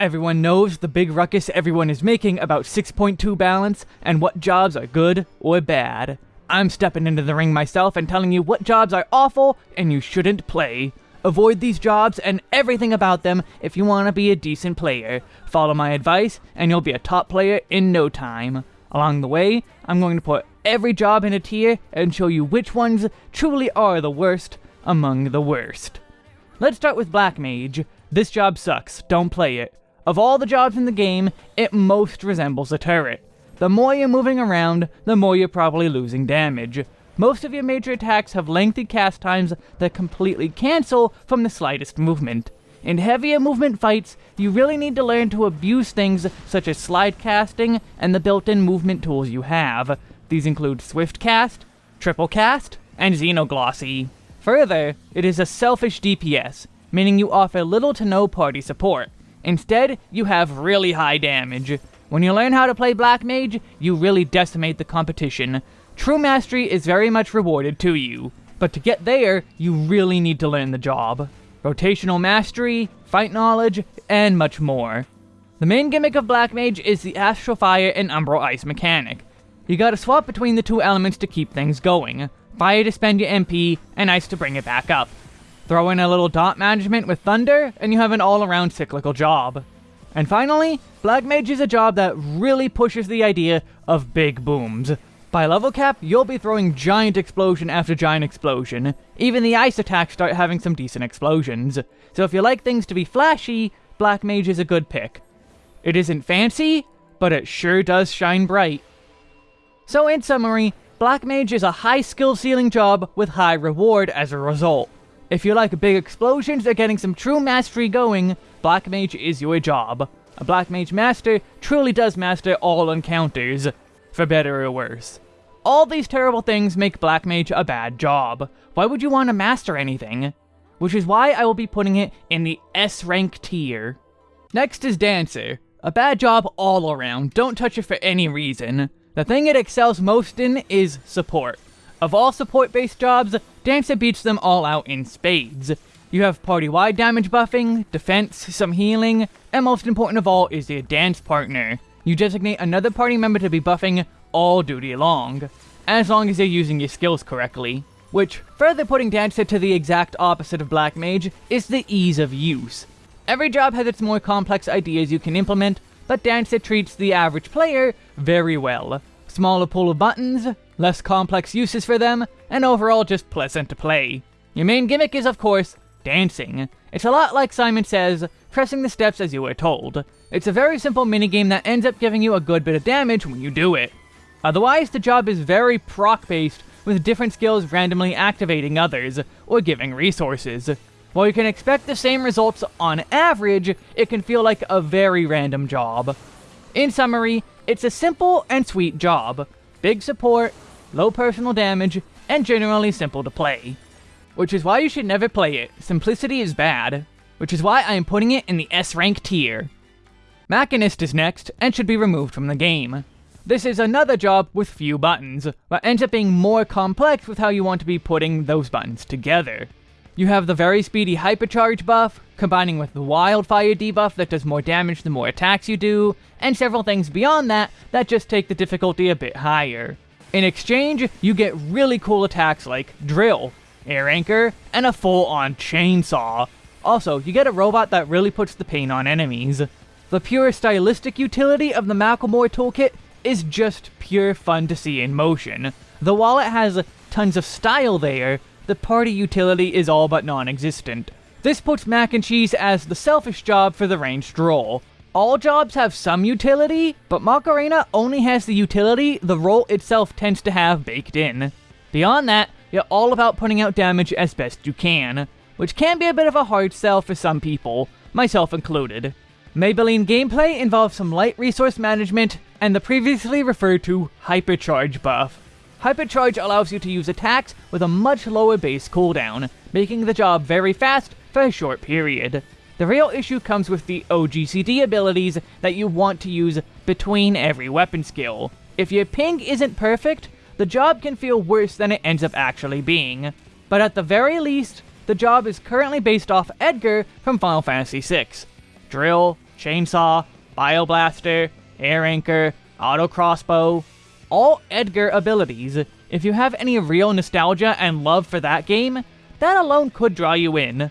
Everyone knows the big ruckus everyone is making about 6.2 balance and what jobs are good or bad. I'm stepping into the ring myself and telling you what jobs are awful and you shouldn't play. Avoid these jobs and everything about them if you want to be a decent player. Follow my advice and you'll be a top player in no time. Along the way, I'm going to put every job in a tier and show you which ones truly are the worst among the worst. Let's start with Black Mage. This job sucks, don't play it. Of all the jobs in the game, it most resembles a turret. The more you're moving around, the more you're probably losing damage. Most of your major attacks have lengthy cast times that completely cancel from the slightest movement. In heavier movement fights, you really need to learn to abuse things such as slide casting and the built-in movement tools you have. These include Swift Cast, Triple Cast, and Xenoglossy. Further, it is a selfish DPS, meaning you offer little to no party support. Instead, you have really high damage. When you learn how to play Black Mage, you really decimate the competition. True mastery is very much rewarded to you, but to get there, you really need to learn the job. Rotational mastery, fight knowledge, and much more. The main gimmick of Black Mage is the Astral Fire and Umbral Ice mechanic. You gotta swap between the two elements to keep things going. Fire to spend your MP, and Ice to bring it back up. Throw in a little dot management with Thunder, and you have an all-around cyclical job. And finally, Black Mage is a job that really pushes the idea of big booms. By level cap, you'll be throwing giant explosion after giant explosion. Even the ice attacks start having some decent explosions. So if you like things to be flashy, Black Mage is a good pick. It isn't fancy, but it sure does shine bright. So in summary, Black Mage is a high skill ceiling job with high reward as a result. If you like big explosions or getting some true mastery going, Black Mage is your job. A Black Mage Master truly does master all encounters, for better or worse. All these terrible things make Black Mage a bad job. Why would you want to master anything? Which is why I will be putting it in the S rank tier. Next is Dancer. A bad job all around, don't touch it for any reason. The thing it excels most in is support. Of all support-based jobs, Dancer beats them all out in spades. You have party-wide damage buffing, defense, some healing, and most important of all is your dance partner. You designate another party member to be buffing all duty long, as long as you're using your skills correctly. Which, further putting Dancer to the exact opposite of Black Mage, is the ease of use. Every job has its more complex ideas you can implement, but Dancer treats the average player very well. Smaller pool of buttons, less complex uses for them, and overall just pleasant to play. Your main gimmick is, of course, dancing. It's a lot like Simon Says, pressing the steps as you were told. It's a very simple minigame that ends up giving you a good bit of damage when you do it. Otherwise, the job is very proc-based, with different skills randomly activating others, or giving resources. While you can expect the same results on average, it can feel like a very random job. In summary, it's a simple and sweet job. Big support, low personal damage, and generally simple to play. Which is why you should never play it. Simplicity is bad. Which is why I am putting it in the S rank tier. Machinist is next, and should be removed from the game. This is another job with few buttons, but ends up being more complex with how you want to be putting those buttons together. You have the very speedy hypercharge buff, combining with the wildfire debuff that does more damage the more attacks you do, and several things beyond that that just take the difficulty a bit higher. In exchange, you get really cool attacks like Drill, Air Anchor, and a full-on Chainsaw. Also, you get a robot that really puts the pain on enemies. The pure stylistic utility of the Macklemore toolkit is just pure fun to see in motion. Though while it has tons of style there, the party utility is all but non-existent. This puts Mac and Cheese as the selfish job for the ranged role. All jobs have some utility, but Macarena only has the utility the role itself tends to have baked in. Beyond that, you're all about putting out damage as best you can, which can be a bit of a hard sell for some people, myself included. Maybelline gameplay involves some light resource management and the previously referred to Hypercharge buff. Hypercharge allows you to use attacks with a much lower base cooldown, making the job very fast for a short period. The real issue comes with the OGCD abilities that you want to use between every weapon skill. If your ping isn't perfect, the job can feel worse than it ends up actually being. But at the very least, the job is currently based off Edgar from Final Fantasy VI. Drill, chainsaw, bioblaster, air anchor, auto crossbow, all Edgar abilities. If you have any real nostalgia and love for that game, that alone could draw you in.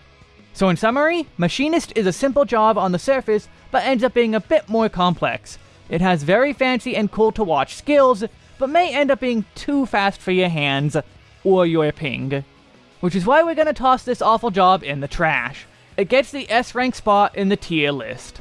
So in summary, Machinist is a simple job on the surface, but ends up being a bit more complex. It has very fancy and cool to watch skills, but may end up being too fast for your hands, or your ping. Which is why we're gonna toss this awful job in the trash. It gets the S rank spot in the tier list.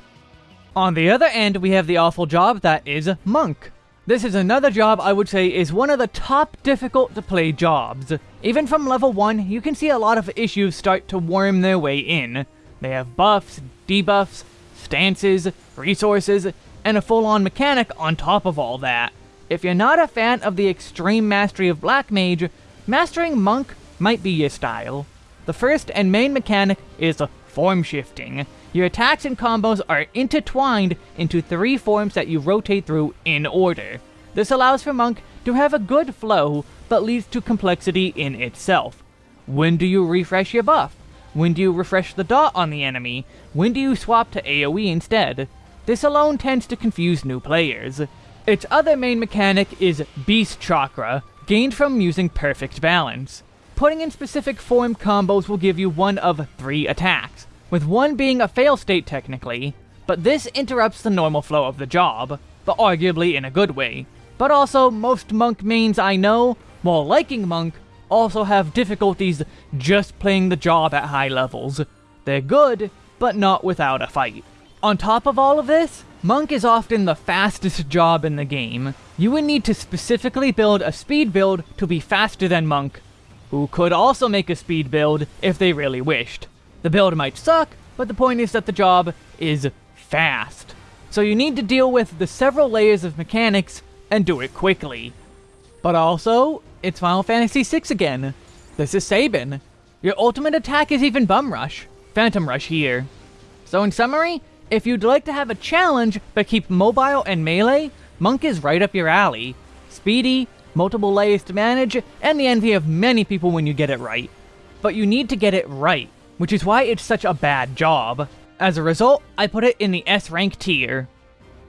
On the other end, we have the awful job that is Monk. This is another job I would say is one of the top difficult to play jobs. Even from level 1, you can see a lot of issues start to worm their way in. They have buffs, debuffs, stances, resources, and a full-on mechanic on top of all that. If you're not a fan of the extreme mastery of Black Mage, mastering Monk might be your style. The first and main mechanic is form shifting. Your attacks and combos are intertwined into three forms that you rotate through in order. This allows for Monk to have a good flow, but leads to complexity in itself. When do you refresh your buff? When do you refresh the dot on the enemy? When do you swap to AoE instead? This alone tends to confuse new players. Its other main mechanic is Beast Chakra, gained from using Perfect Balance. Putting in specific form combos will give you one of three attacks with one being a fail state technically, but this interrupts the normal flow of the job, but arguably in a good way. But also, most Monk mains I know, while liking Monk, also have difficulties just playing the job at high levels. They're good, but not without a fight. On top of all of this, Monk is often the fastest job in the game. You would need to specifically build a speed build to be faster than Monk, who could also make a speed build if they really wished. The build might suck, but the point is that the job is fast. So you need to deal with the several layers of mechanics and do it quickly. But also, it's Final Fantasy VI again. This is Sabin. Your ultimate attack is even Bum Rush. Phantom Rush here. So in summary, if you'd like to have a challenge but keep mobile and melee, Monk is right up your alley. Speedy, multiple layers to manage, and the envy of many people when you get it right. But you need to get it right which is why it's such a bad job. As a result, I put it in the S rank tier.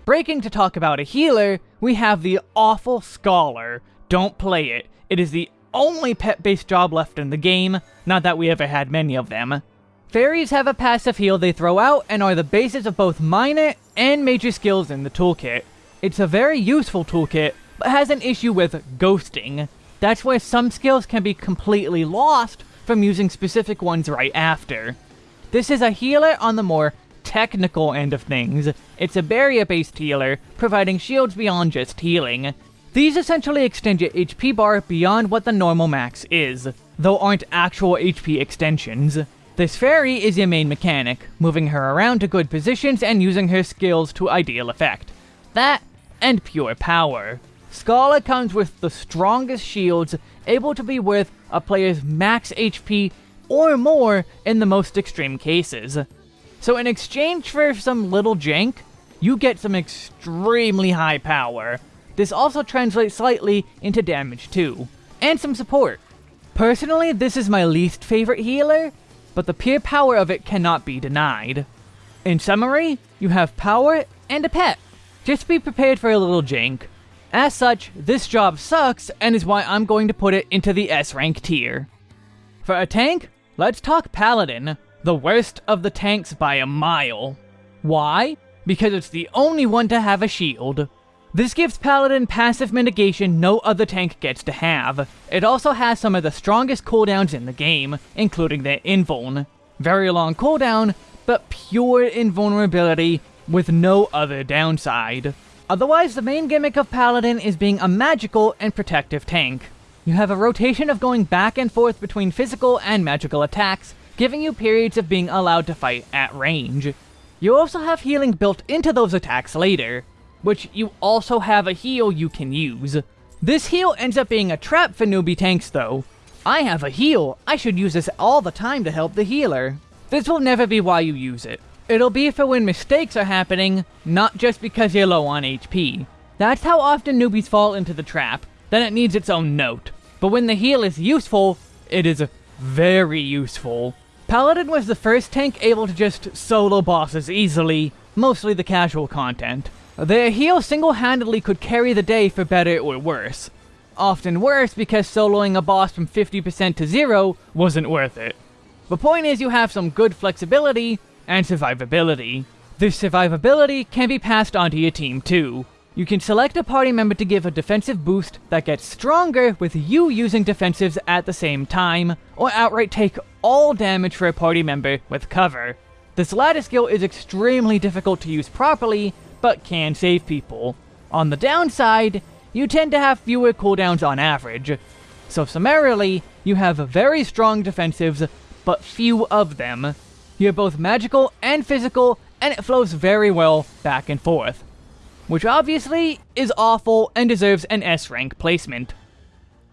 Breaking to talk about a healer, we have the awful Scholar. Don't play it. It is the only pet-based job left in the game, not that we ever had many of them. Fairies have a passive heal they throw out and are the basis of both minor and major skills in the toolkit. It's a very useful toolkit, but has an issue with ghosting. That's where some skills can be completely lost from using specific ones right after. This is a healer on the more technical end of things. It's a barrier-based healer, providing shields beyond just healing. These essentially extend your HP bar beyond what the normal max is, though aren't actual HP extensions. This fairy is your main mechanic, moving her around to good positions and using her skills to ideal effect. That, and pure power. Scholar comes with the strongest shields, able to be worth a player's max HP or more in the most extreme cases. So in exchange for some little jank, you get some extremely high power. This also translates slightly into damage too, and some support. Personally, this is my least favorite healer, but the pure power of it cannot be denied. In summary, you have power and a pet. Just be prepared for a little jank. As such, this job sucks and is why I'm going to put it into the S rank tier. For a tank, let's talk Paladin, the worst of the tanks by a mile. Why? Because it's the only one to have a shield. This gives Paladin passive mitigation no other tank gets to have. It also has some of the strongest cooldowns in the game, including their invuln. Very long cooldown, but pure invulnerability with no other downside. Otherwise, the main gimmick of Paladin is being a magical and protective tank. You have a rotation of going back and forth between physical and magical attacks, giving you periods of being allowed to fight at range. You also have healing built into those attacks later, which you also have a heal you can use. This heal ends up being a trap for newbie tanks though. I have a heal, I should use this all the time to help the healer. This will never be why you use it. It'll be for when mistakes are happening, not just because you're low on HP. That's how often newbies fall into the trap, then it needs its own note. But when the heal is useful, it is very useful. Paladin was the first tank able to just solo bosses easily, mostly the casual content. Their heal single-handedly could carry the day for better or worse. Often worse because soloing a boss from 50% to zero wasn't worth it. The point is you have some good flexibility and survivability. This survivability can be passed onto your team too. You can select a party member to give a defensive boost that gets stronger with you using defensives at the same time, or outright take all damage for a party member with cover. This latter skill is extremely difficult to use properly, but can save people. On the downside, you tend to have fewer cooldowns on average. So summarily, you have very strong defensives, but few of them. You're both magical and physical, and it flows very well back and forth. Which obviously is awful and deserves an S rank placement.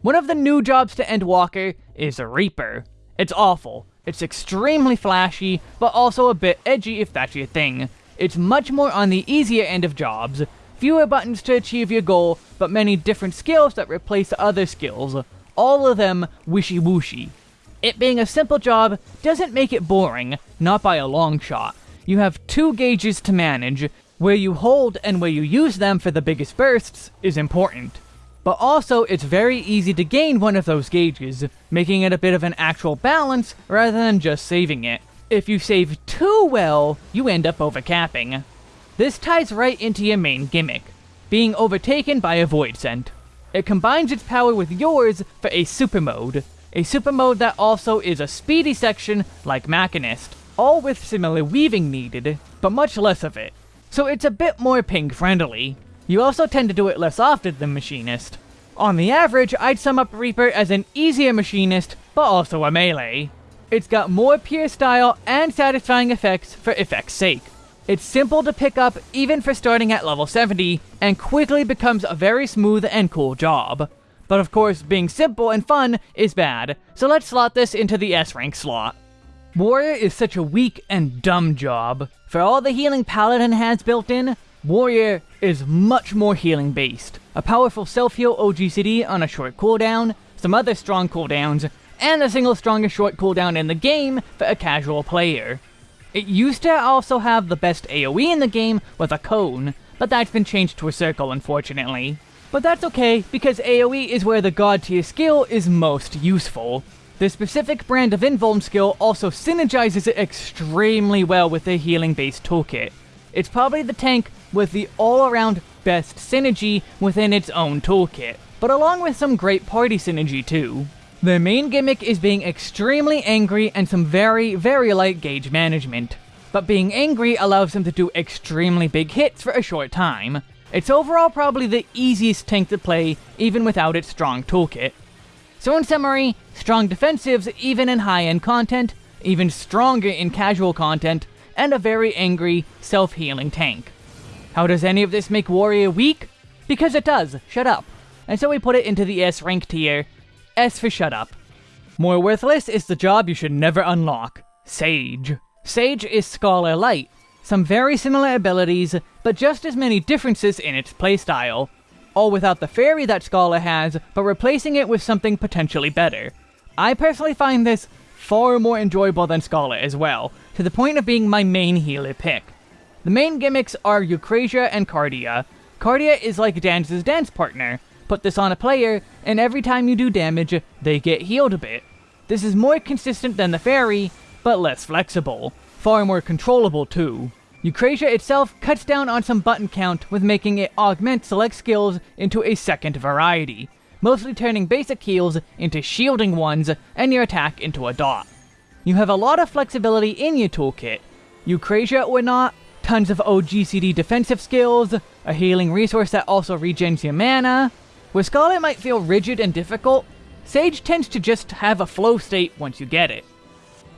One of the new jobs to Endwalker is a Reaper. It's awful. It's extremely flashy, but also a bit edgy if that's your thing. It's much more on the easier end of jobs, fewer buttons to achieve your goal, but many different skills that replace other skills, all of them wishy-washy. It being a simple job doesn't make it boring, not by a long shot. You have two gauges to manage, where you hold and where you use them for the biggest bursts is important. But also, it's very easy to gain one of those gauges, making it a bit of an actual balance rather than just saving it. If you save too well, you end up overcapping. This ties right into your main gimmick, being overtaken by a Voidsent. It combines its power with yours for a super mode, a super mode that also is a speedy section like Machinist, all with similar weaving needed, but much less of it. So it's a bit more ping friendly. You also tend to do it less often than Machinist. On the average, I'd sum up Reaper as an easier Machinist, but also a melee. It's got more pure style and satisfying effects for effect's sake. It's simple to pick up even for starting at level 70, and quickly becomes a very smooth and cool job. But of course, being simple and fun is bad, so let's slot this into the S rank slot. Warrior is such a weak and dumb job. For all the healing Paladin has built in, Warrior is much more healing based. A powerful self-heal OGCD on a short cooldown, some other strong cooldowns, and the single strongest short cooldown in the game for a casual player. It used to also have the best AoE in the game with a cone, but that's been changed to a circle unfortunately. But that's okay, because AoE is where the god tier skill is most useful. The specific brand of Invuln skill also synergizes it extremely well with the healing based toolkit. It's probably the tank with the all-around best synergy within its own toolkit, but along with some great party synergy too. Their main gimmick is being extremely angry and some very, very light gauge management. But being angry allows them to do extremely big hits for a short time. It's overall probably the easiest tank to play, even without its strong toolkit. So in summary, strong defensives even in high-end content, even stronger in casual content, and a very angry, self-healing tank. How does any of this make Warrior weak? Because it does, shut up. And so we put it into the S rank tier, S for shut up. More worthless is the job you should never unlock. Sage. Sage is Scholar Light. Some very similar abilities, but just as many differences in its playstyle. All without the fairy that Scholar has, but replacing it with something potentially better. I personally find this far more enjoyable than Scholar as well, to the point of being my main healer pick. The main gimmicks are Eucrasia and Cardia. Cardia is like Dance's dance partner, Put this on a player, and every time you do damage, they get healed a bit. This is more consistent than the fairy, but less flexible. Far more controllable too. Eucrasia itself cuts down on some button count with making it augment select skills into a second variety, mostly turning basic heals into shielding ones and your attack into a dot. You have a lot of flexibility in your toolkit. Eucrasia or not, tons of OGCD defensive skills, a healing resource that also regens your mana, where Scholar might feel rigid and difficult, Sage tends to just have a flow state once you get it.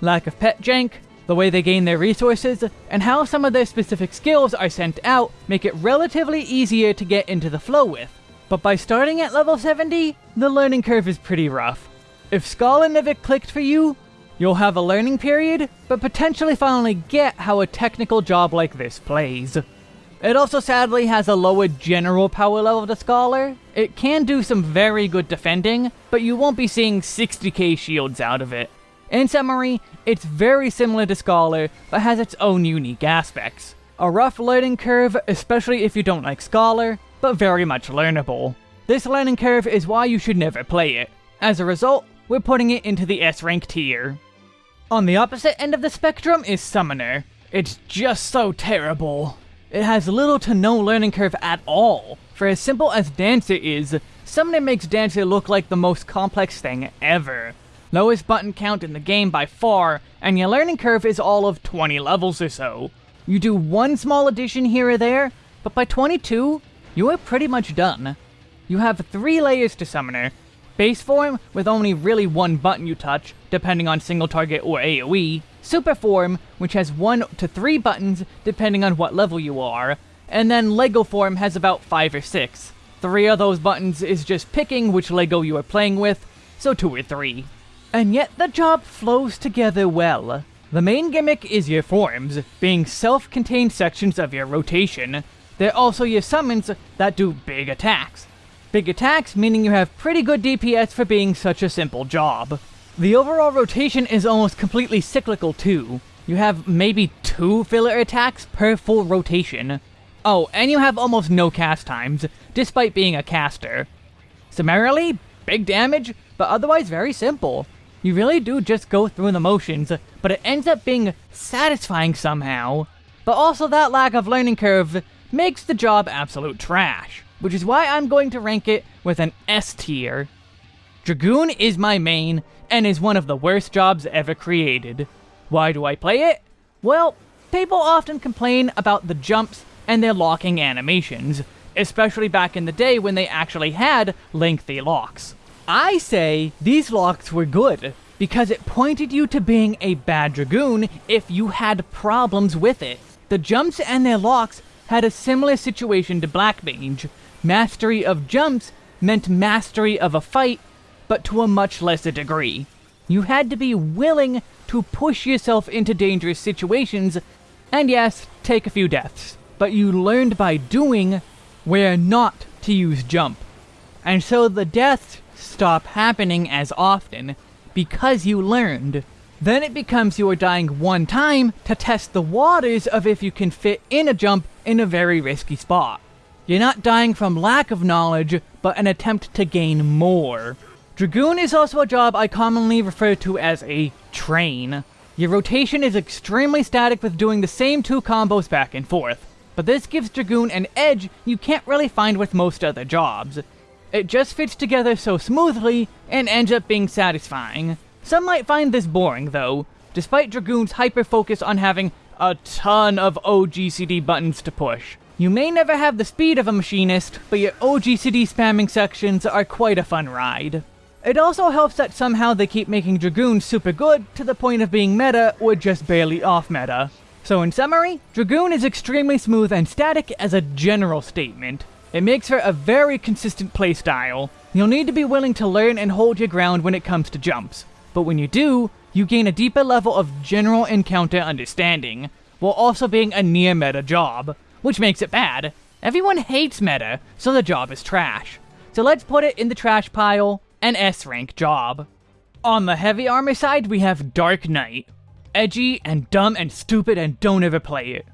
Lack of pet jank, the way they gain their resources, and how some of their specific skills are sent out make it relatively easier to get into the flow with. But by starting at level 70, the learning curve is pretty rough. If Scholar never clicked for you, you'll have a learning period, but potentially finally get how a technical job like this plays. It also sadly has a lower general power level to Scholar. It can do some very good defending, but you won't be seeing 60k shields out of it. In summary, it's very similar to Scholar, but has its own unique aspects. A rough learning curve, especially if you don't like Scholar, but very much learnable. This learning curve is why you should never play it. As a result, we're putting it into the S rank tier. On the opposite end of the spectrum is Summoner. It's just so terrible. It has little to no learning curve at all. For as simple as Dancer is, Summoner makes Dancer look like the most complex thing ever. Lowest button count in the game by far, and your learning curve is all of 20 levels or so. You do one small addition here or there, but by 22, you are pretty much done. You have three layers to Summoner. Base form, with only really one button you touch, depending on single target or AoE. Super form, which has one to three buttons, depending on what level you are. And then Lego form has about five or six. Three of those buttons is just picking which Lego you are playing with, so two or three. And yet the job flows together well. The main gimmick is your forms, being self-contained sections of your rotation. They're also your summons that do big attacks. Big attacks meaning you have pretty good DPS for being such a simple job. The overall rotation is almost completely cyclical too. You have maybe two filler attacks per full rotation. Oh, and you have almost no cast times, despite being a caster. Summarily, big damage, but otherwise very simple. You really do just go through the motions, but it ends up being satisfying somehow. But also that lack of learning curve makes the job absolute trash, which is why I'm going to rank it with an S tier. Dragoon is my main, and is one of the worst jobs ever created. Why do I play it? Well, people often complain about the jumps and their locking animations, especially back in the day when they actually had lengthy locks. I say these locks were good, because it pointed you to being a bad Dragoon if you had problems with it. The jumps and their locks had a similar situation to Black Mage. Mastery of jumps meant mastery of a fight, but to a much lesser degree. You had to be willing to push yourself into dangerous situations, and yes, take a few deaths. But you learned by doing where not to use jump. And so the deaths stop happening as often because you learned. Then it becomes you are dying one time to test the waters of if you can fit in a jump in a very risky spot. You're not dying from lack of knowledge, but an attempt to gain more. Dragoon is also a job I commonly refer to as a train. Your rotation is extremely static with doing the same two combos back and forth, but this gives Dragoon an edge you can't really find with most other jobs. It just fits together so smoothly and ends up being satisfying. Some might find this boring though, despite Dragoon's hyper-focus on having a ton of OGCD buttons to push. You may never have the speed of a machinist, but your OGCD spamming sections are quite a fun ride. It also helps that somehow they keep making Dragoon super good to the point of being meta or just barely off meta. So in summary, Dragoon is extremely smooth and static as a general statement. It makes for a very consistent playstyle. You'll need to be willing to learn and hold your ground when it comes to jumps, but when you do, you gain a deeper level of general encounter understanding, while also being a near meta job, which makes it bad. Everyone hates meta, so the job is trash. So let's put it in the trash pile, an S rank job. On the heavy armor side, we have Dark Knight. Edgy and dumb and stupid and don't ever play it.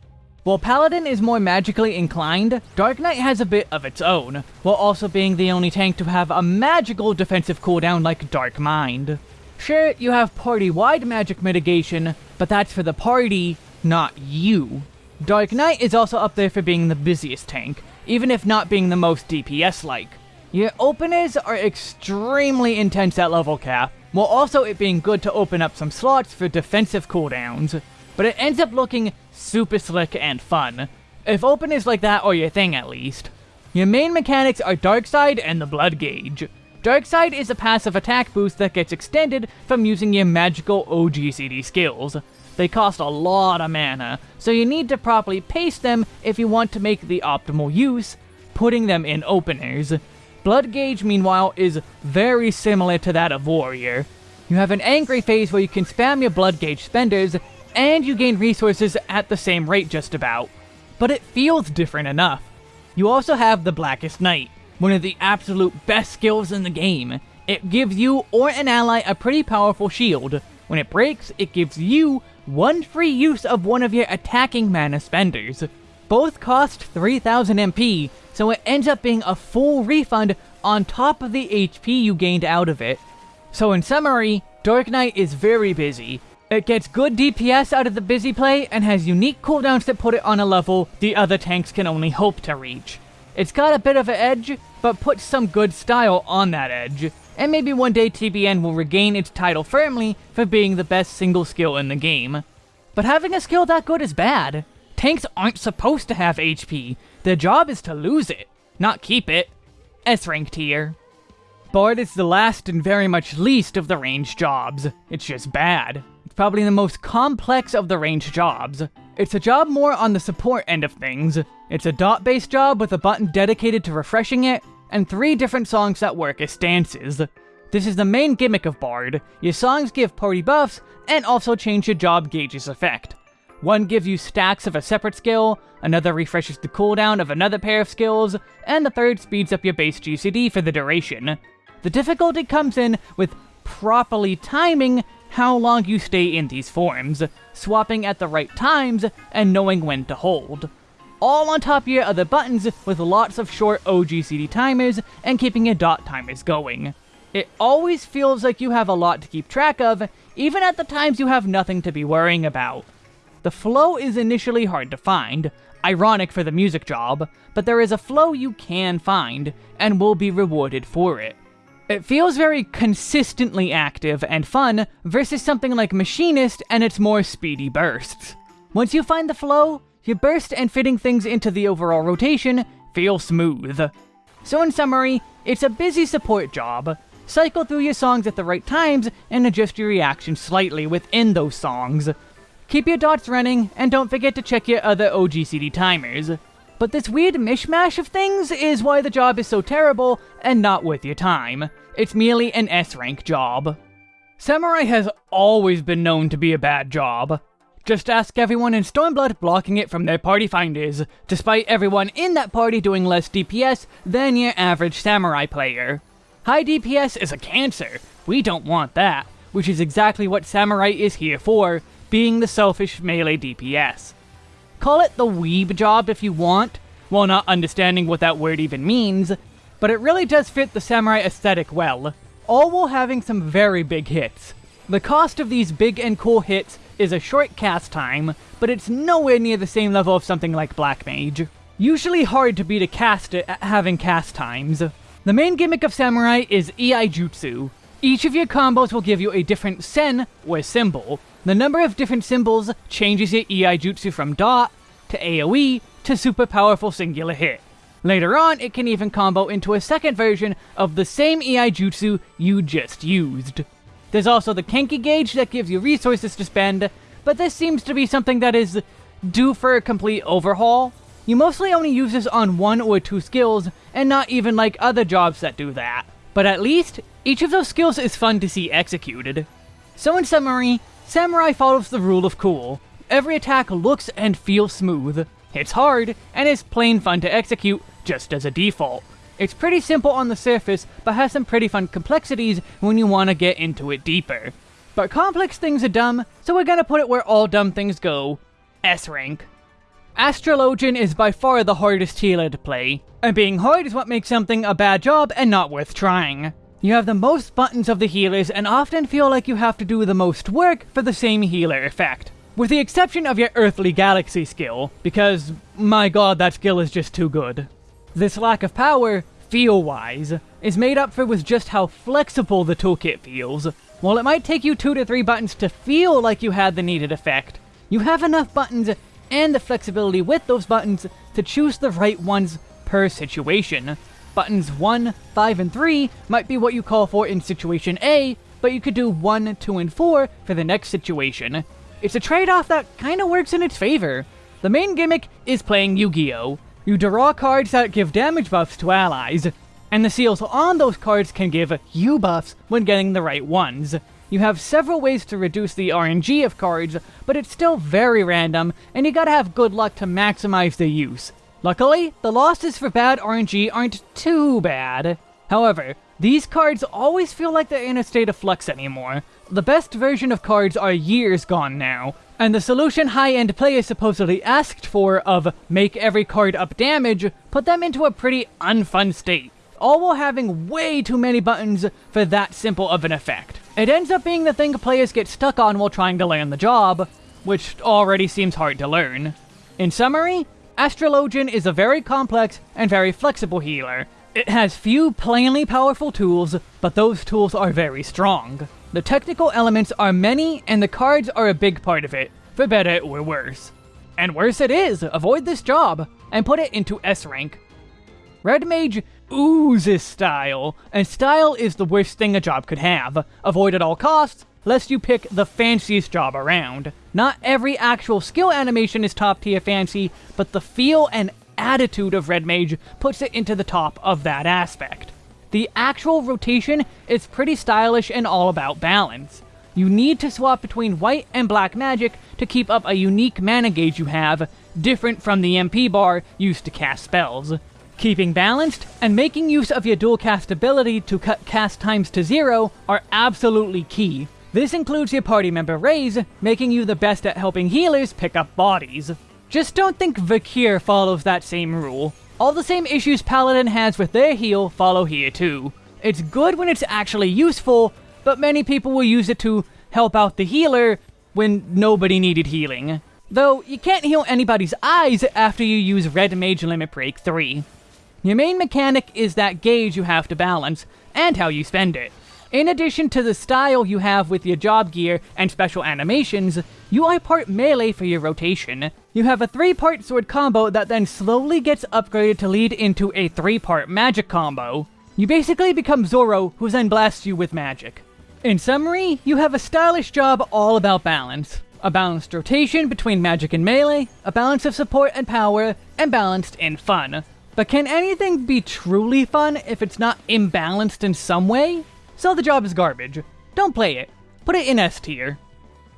While Paladin is more magically inclined, Dark Knight has a bit of its own, while also being the only tank to have a magical defensive cooldown like Dark Mind. Sure, you have party-wide magic mitigation, but that's for the party, not you. Dark Knight is also up there for being the busiest tank, even if not being the most DPS-like. Your openers are extremely intense at level cap, while also it being good to open up some slots for defensive cooldowns, but it ends up looking super slick and fun. If open is like that, or your thing at least. Your main mechanics are Dark Side and the Blood Gauge. Dark Side is a passive attack boost that gets extended from using your magical OGCD skills. They cost a lot of mana, so you need to properly pace them if you want to make the optimal use, putting them in openers. Blood Gauge, meanwhile, is very similar to that of Warrior. You have an angry phase where you can spam your Blood Gauge spenders and you gain resources at the same rate just about. But it feels different enough. You also have the Blackest Night, one of the absolute best skills in the game. It gives you or an ally a pretty powerful shield. When it breaks, it gives you one free use of one of your attacking mana spenders. Both cost 3000 MP, so it ends up being a full refund on top of the HP you gained out of it. So in summary, Dark Knight is very busy. It gets good DPS out of the busy play and has unique cooldowns that put it on a level the other tanks can only hope to reach. It's got a bit of an edge, but puts some good style on that edge, and maybe one day TBN will regain its title firmly for being the best single skill in the game. But having a skill that good is bad. Tanks aren't supposed to have HP, their job is to lose it, not keep it. S-rank tier. Bard is the last and very much least of the range jobs. It's just bad. Probably the most complex of the range jobs. It's a job more on the support end of things. It's a dot-based job with a button dedicated to refreshing it, and three different songs that work as stances. This is the main gimmick of Bard. Your songs give party buffs, and also change your job gauge's effect. One gives you stacks of a separate skill, another refreshes the cooldown of another pair of skills, and the third speeds up your base GCD for the duration. The difficulty comes in with properly timing how long you stay in these forms, swapping at the right times, and knowing when to hold. All on top of your other buttons with lots of short OGCD timers and keeping your dot timers going. It always feels like you have a lot to keep track of, even at the times you have nothing to be worrying about. The flow is initially hard to find, ironic for the music job, but there is a flow you can find, and will be rewarded for it. It feels very consistently active and fun versus something like Machinist and its more speedy bursts. Once you find the flow, your burst and fitting things into the overall rotation feel smooth. So in summary, it's a busy support job. Cycle through your songs at the right times and adjust your reaction slightly within those songs. Keep your dots running, and don't forget to check your other OGCD timers. But this weird mishmash of things is why the job is so terrible and not worth your time. It's merely an S-rank job. Samurai has always been known to be a bad job. Just ask everyone in Stormblood blocking it from their party finders, despite everyone in that party doing less DPS than your average Samurai player. High DPS is a cancer, we don't want that, which is exactly what Samurai is here for, being the selfish melee DPS. Call it the weeb job if you want, while not understanding what that word even means, but it really does fit the samurai aesthetic well, all while having some very big hits. The cost of these big and cool hits is a short cast time, but it's nowhere near the same level of something like Black Mage. Usually hard to beat a cast at having cast times. The main gimmick of Samurai is Iai Jutsu. Each of your combos will give you a different sen, or symbol, the number of different symbols changes your Iai Jutsu from dot, to AoE, to super powerful singular hit. Later on, it can even combo into a second version of the same Iai Jutsu you just used. There's also the Kenki gauge that gives you resources to spend, but this seems to be something that is due for a complete overhaul. You mostly only use this on one or two skills, and not even like other jobs that do that. But at least, each of those skills is fun to see executed. So in summary, Samurai follows the rule of cool. Every attack looks and feels smooth. It's hard, and is plain fun to execute, just as a default. It's pretty simple on the surface, but has some pretty fun complexities when you want to get into it deeper. But complex things are dumb, so we're gonna put it where all dumb things go. S rank. Astrologian is by far the hardest healer to play, and being hard is what makes something a bad job and not worth trying. You have the most buttons of the healers and often feel like you have to do the most work for the same healer effect. With the exception of your Earthly Galaxy skill, because, my god, that skill is just too good. This lack of power, feel-wise, is made up for with just how flexible the toolkit feels. While it might take you two to three buttons to feel like you had the needed effect, you have enough buttons and the flexibility with those buttons to choose the right ones per situation. Buttons 1, 5, and 3 might be what you call for in situation A, but you could do 1, 2, and 4 for the next situation. It's a trade-off that kinda works in its favor. The main gimmick is playing Yu-Gi-Oh! You draw cards that give damage buffs to allies, and the seals on those cards can give you buffs when getting the right ones. You have several ways to reduce the RNG of cards, but it's still very random, and you gotta have good luck to maximize the use. Luckily, the losses for bad RNG aren't too bad. However, These cards always feel like they're in a state of flux anymore. The best version of cards are years gone now, and the solution high-end players supposedly asked for of make every card up damage put them into a pretty unfun state, all while having way too many buttons for that simple of an effect. It ends up being the thing players get stuck on while trying to learn the job, which already seems hard to learn. In summary, Astrologian is a very complex and very flexible healer. It has few plainly powerful tools, but those tools are very strong. The technical elements are many, and the cards are a big part of it, for better or worse. And worse it is, avoid this job, and put it into S rank. Red Mage oozes style, and style is the worst thing a job could have. Avoid at all costs, lest you pick the fanciest job around. Not every actual skill animation is top tier fancy, but the feel and attitude of Red Mage puts it into the top of that aspect. The actual rotation is pretty stylish and all about balance. You need to swap between white and black magic to keep up a unique mana gauge you have, different from the MP bar used to cast spells. Keeping balanced and making use of your dual cast ability to cut cast times to zero are absolutely key. This includes your party member Raise, making you the best at helping healers pick up bodies. Just don't think Vercure follows that same rule. All the same issues Paladin has with their heal follow here too. It's good when it's actually useful, but many people will use it to help out the healer when nobody needed healing. Though, you can't heal anybody's eyes after you use Red Mage Limit Break 3. Your main mechanic is that gauge you have to balance, and how you spend it. In addition to the style you have with your job gear and special animations, you are part melee for your rotation. You have a 3-part sword combo that then slowly gets upgraded to lead into a 3-part magic combo. You basically become Zoro, who then blasts you with magic. In summary, you have a stylish job all about balance. A balanced rotation between magic and melee, a balance of support and power, and balanced in fun. But can anything be truly fun if it's not imbalanced in some way? So the job is garbage. Don't play it. Put it in S tier.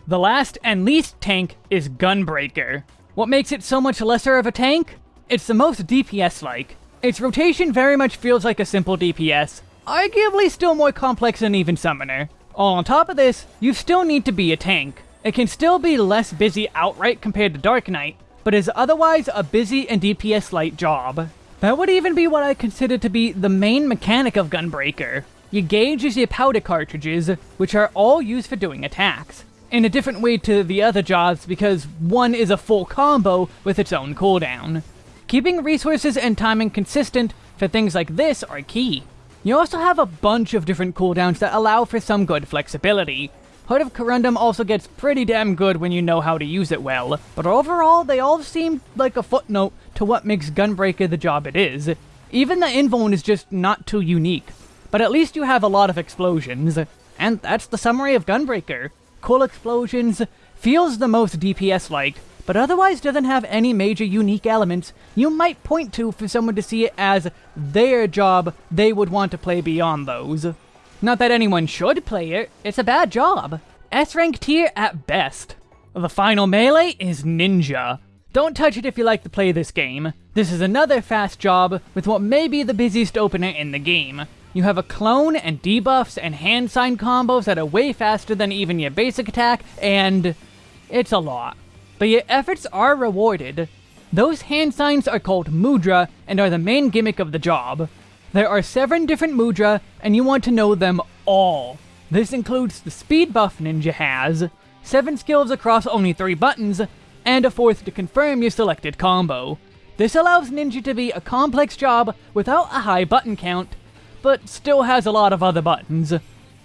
The last and least tank is Gunbreaker. What makes it so much lesser of a tank? It's the most DPS-like. Its rotation very much feels like a simple DPS, arguably still more complex than even Summoner. All on top of this, you still need to be a tank. It can still be less busy outright compared to Dark Knight, but is otherwise a busy and DPS-light job. That would even be what I consider to be the main mechanic of Gunbreaker. Your gauge is your powder cartridges, which are all used for doing attacks. In a different way to the other jobs because one is a full combo with its own cooldown. Keeping resources and timing consistent for things like this are key. You also have a bunch of different cooldowns that allow for some good flexibility. Heart of Corundum also gets pretty damn good when you know how to use it well, but overall they all seem like a footnote to what makes Gunbreaker the job it is. Even the Invuln is just not too unique but at least you have a lot of explosions. And that's the summary of Gunbreaker. Cool explosions, feels the most DPS-like, but otherwise doesn't have any major unique elements you might point to for someone to see it as their job they would want to play beyond those. Not that anyone should play it, it's a bad job. S-rank tier at best. The final melee is Ninja. Don't touch it if you like to play this game. This is another fast job with what may be the busiest opener in the game. You have a clone and debuffs and hand sign combos that are way faster than even your basic attack, and it's a lot. But your efforts are rewarded. Those hand signs are called mudra and are the main gimmick of the job. There are seven different mudra, and you want to know them all. This includes the speed buff Ninja has, seven skills across only three buttons, and a fourth to confirm your selected combo. This allows Ninja to be a complex job without a high button count, but still has a lot of other buttons.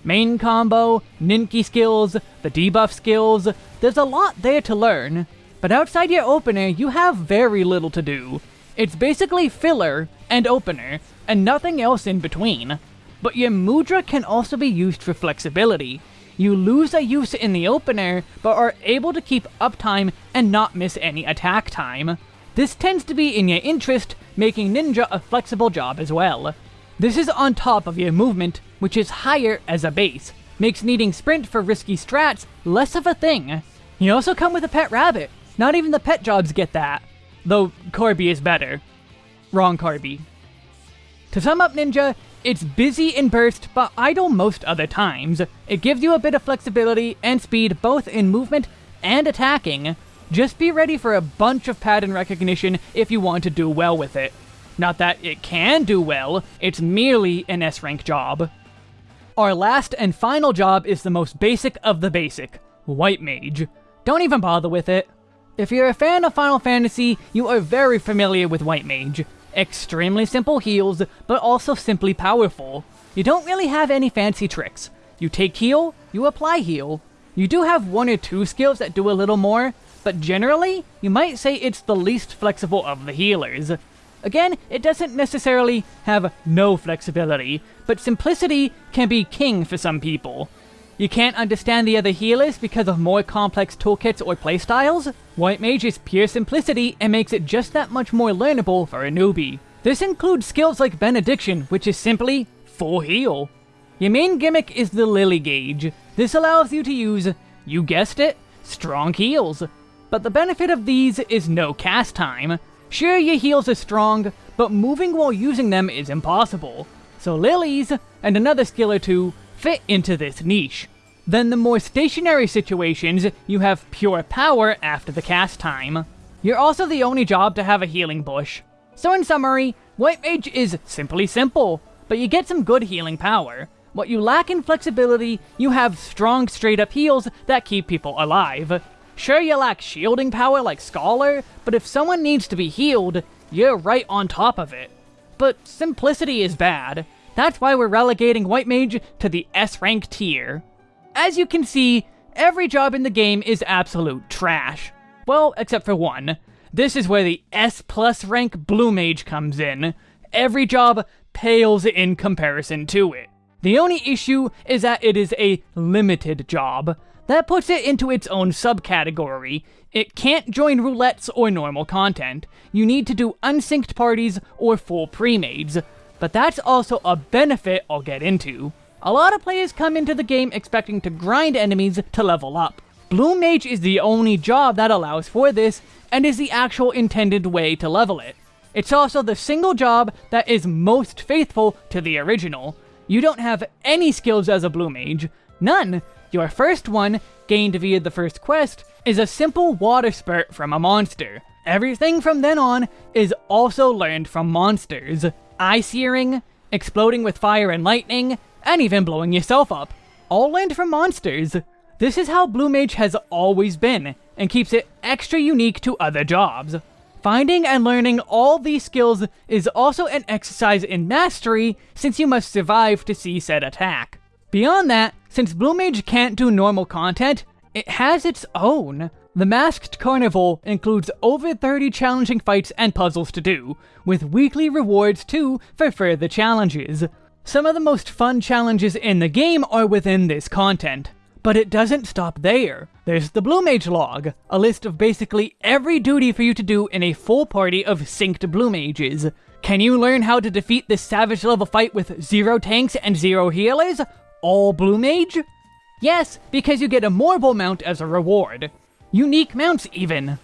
Main combo, Ninki skills, the debuff skills, there's a lot there to learn. But outside your opener, you have very little to do. It's basically filler and opener, and nothing else in between. But your mudra can also be used for flexibility. You lose a use in the opener, but are able to keep uptime and not miss any attack time. This tends to be in your interest, making Ninja a flexible job as well. This is on top of your movement, which is higher as a base, makes needing sprint for risky strats less of a thing. You also come with a pet rabbit. Not even the pet jobs get that. Though Corby is better. Wrong Corby. To sum up Ninja, It's busy in burst, but idle most other times. It gives you a bit of flexibility and speed both in movement and attacking. Just be ready for a bunch of pattern recognition if you want to do well with it. Not that it can do well, it's merely an S-rank job. Our last and final job is the most basic of the basic, White Mage. Don't even bother with it. If you're a fan of Final Fantasy, you are very familiar with White Mage. Extremely simple heals, but also simply powerful. You don't really have any fancy tricks. You take heal, you apply heal. You do have one or two skills that do a little more, but generally, you might say it's the least flexible of the healers. Again, it doesn't necessarily have no flexibility, but simplicity can be king for some people. You can't understand the other healers because of more complex toolkits or playstyles? White Mage is pure simplicity and makes it just that much more learnable for a newbie. This includes skills like Benediction, which is simply full heal. Your main gimmick is the Lily Gauge. This allows you to use, you guessed it, strong heals. But the benefit of these is no cast time. Sure, your heals are strong, but moving while using them is impossible. So lilies, and another skill or two, fit into this niche. Then the more stationary situations, you have pure power after the cast time. You're also the only job to have a healing bush. So in summary, White Mage is simply simple, but you get some good healing power. What you lack in flexibility, you have strong straight up heals that keep people alive. Sure, you lack shielding power like Scholar, but if someone needs to be healed, you're right on top of it. But simplicity is bad. That's why we're relegating White Mage to the S-rank tier. As you can see, every job in the game is absolute trash. Well, except for one. This is where the S plus rank Blue Mage comes in. Every job pales in comparison to it. The only issue is that it is a limited job. That puts it into its own subcategory. It can't join roulettes or normal content. You need to do unsynced parties or full pre-mades. But that's also a benefit I'll get into. A lot of players come into the game expecting to grind enemies to level up. Blue Mage is the only job that allows for this, and is the actual intended way to level it. It's also the single job that is most faithful to the original. You don't have any skills as a Blue Mage. None. Your first one, gained via the first quest, is a simple water spurt from a monster. Everything from then on is also learned from monsters. Eye searing, exploding with fire and lightning, and even blowing yourself up. All learned from monsters. This is how Blue Mage has always been, and keeps it extra unique to other jobs. Finding and learning all these skills is also an exercise in mastery, since you must survive to see said attack. Beyond that, since Mage can't do normal content, it has its own. The Masked Carnival includes over 30 challenging fights and puzzles to do, with weekly rewards too for further challenges. Some of the most fun challenges in the game are within this content. But it doesn't stop there. There's the Blue Mage log, a list of basically every duty for you to do in a full party of synced Blue Mages. Can you learn how to defeat this savage level fight with zero tanks and zero healers? All Blue Mage? Yes, because you get a Morbol mount as a reward. Unique mounts, even.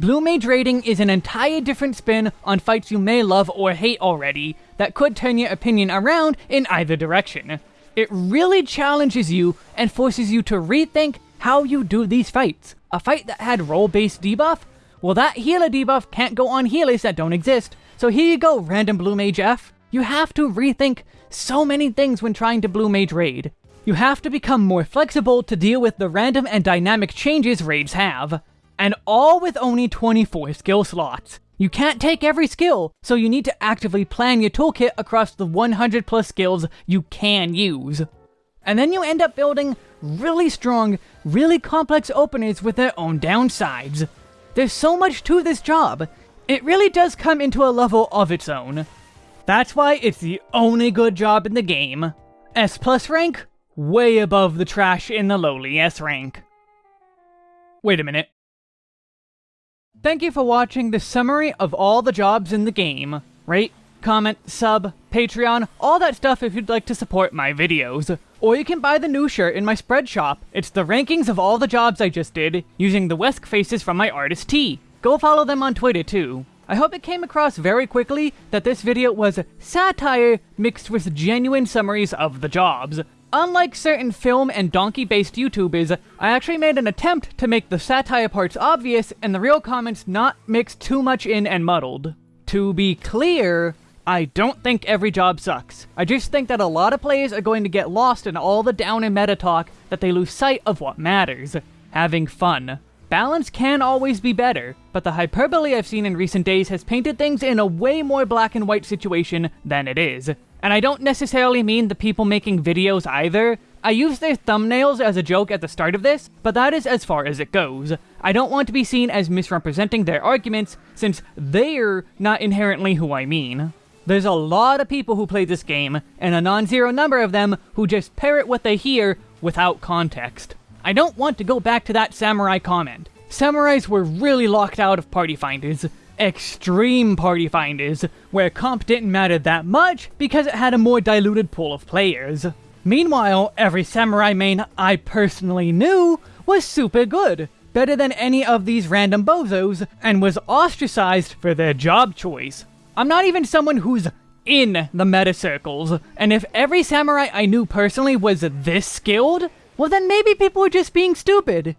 Blue Mage raiding is an entire different spin on fights you may love or hate already that could turn your opinion around in either direction. It really challenges you and forces you to rethink how you do these fights. A fight that had role-based debuff? Well, that healer debuff can't go on healers that don't exist, so here you go, random Blue Mage F. You have to rethink so many things when trying to Blue Mage raid. You have to become more flexible to deal with the random and dynamic changes raids have. And all with only 24 skill slots. You can't take every skill, so you need to actively plan your toolkit across the 100 plus skills you can use. And then you end up building really strong, really complex openers with their own downsides. There's so much to this job. It really does come into a level of its own. That's why it's the only good job in the game. S plus rank? Way above the trash in the lowly S rank. Wait a minute. Thank you for watching the summary of all the jobs in the game. Rate, comment, sub, Patreon, all that stuff if you'd like to support my videos. Or you can buy the new shirt in my spread shop. It's the rankings of all the jobs I just did, using the Wesk faces from my artist T. Go follow them on Twitter too. I hope it came across very quickly that this video was satire mixed with genuine summaries of the jobs. Unlike certain film and donkey-based YouTubers, I actually made an attempt to make the satire parts obvious and the real comments not mixed too much in and muddled. To be clear, I don't think every job sucks. I just think that a lot of players are going to get lost in all the down and meta talk that they lose sight of what matters. Having fun. Balance can always be better, but the hyperbole I've seen in recent days has painted things in a way more black and white situation than it is. And I don't necessarily mean the people making videos either. I use their thumbnails as a joke at the start of this, but that is as far as it goes. I don't want to be seen as misrepresenting their arguments, since they're not inherently who I mean. There's a lot of people who play this game, and a non-zero number of them who just parrot what they hear without context. I don't want to go back to that samurai comment. Samurais were really locked out of party finders. Extreme party finders, where comp didn't matter that much because it had a more diluted pool of players. Meanwhile, every samurai main I personally knew was super good, better than any of these random bozos, and was ostracized for their job choice. I'm not even someone who's in the meta circles, and if every samurai I knew personally was this skilled, well then maybe people were just being stupid.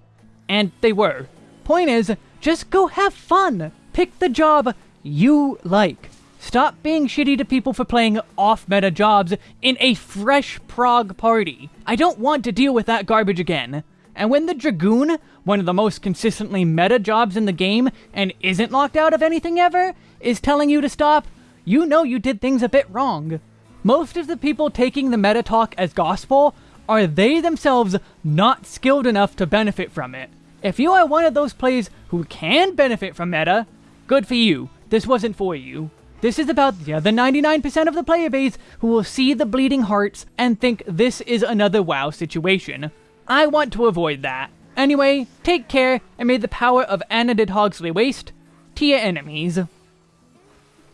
And they were. Point is, just go have fun. Pick the job you like. Stop being shitty to people for playing off-meta jobs in a fresh prog party. I don't want to deal with that garbage again. And when the Dragoon, one of the most consistently meta jobs in the game, and isn't locked out of anything ever, is telling you to stop, you know you did things a bit wrong. Most of the people taking the meta talk as gospel are they themselves not skilled enough to benefit from it. If you are one of those players who can benefit from meta, good for you. This wasn't for you. This is about the other 99% of the player base who will see the bleeding hearts and think this is another WoW situation. I want to avoid that. Anyway, take care, and may the power of Anna Hogsley waste to your enemies.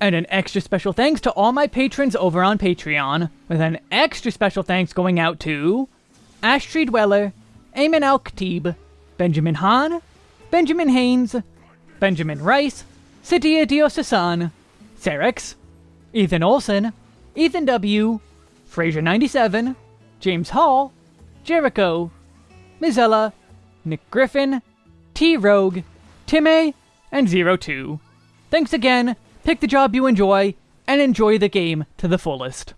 And an extra special thanks to all my patrons over on Patreon, with an extra special thanks going out to Ashtree Dweller, Eamon Al Khatib, Benjamin Hahn, Benjamin Haynes, Benjamin Rice, Sitia Diosasan, Serex, Ethan Olson, Ethan W., Fraser97, James Hall, Jericho, Mizella, Nick Griffin, T Rogue, Timmy, and Zero Two. Thanks again, pick the job you enjoy, and enjoy the game to the fullest.